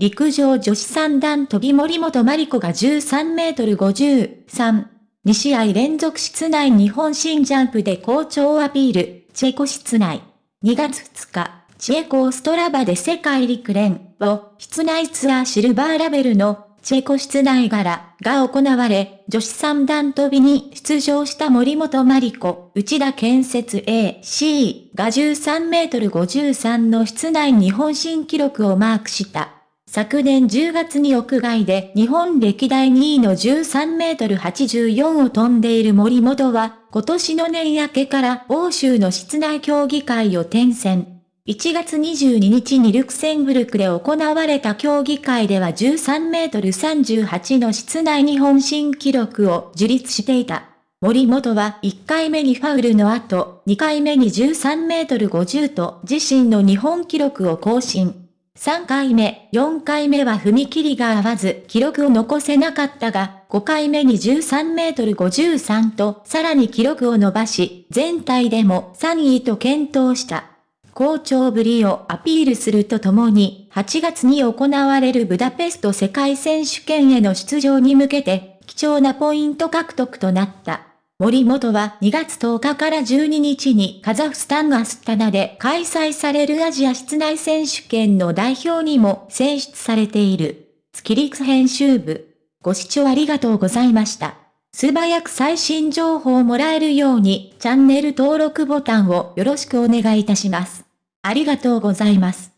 陸上女子三段飛び森本麻里子が13メートル53、2試合連続室内日本新ジャンプで好調をアピール、チェコ室内。2月2日、チェコーストラバで世界陸連を。室内ツアーシルバーラベルの。チェコ室内柄が行われ、女子三段跳びに出場した森本麻里子、内田建設 AC が13メートル53の室内日本新記録をマークした。昨年10月に屋外で日本歴代2位の13メートル84を飛んでいる森本は、今年の年明けから欧州の室内競技会を転戦。1月22日にルクセンブルクで行われた競技会では13メートル38の室内日本新記録を樹立していた。森本は1回目にファウルの後、2回目に13メートル50と自身の日本記録を更新。3回目、4回目は踏み切りが合わず記録を残せなかったが、5回目に13メートル53とさらに記録を伸ばし、全体でも3位と検討した。好調ぶりをアピールするとともに、8月に行われるブダペスト世界選手権への出場に向けて、貴重なポイント獲得となった。森本は2月10日から12日にカザフスタンアスタナで開催されるアジア室内選手権の代表にも選出されている。月陸編集部。ご視聴ありがとうございました。素早く最新情報をもらえるようにチャンネル登録ボタンをよろしくお願いいたします。ありがとうございます。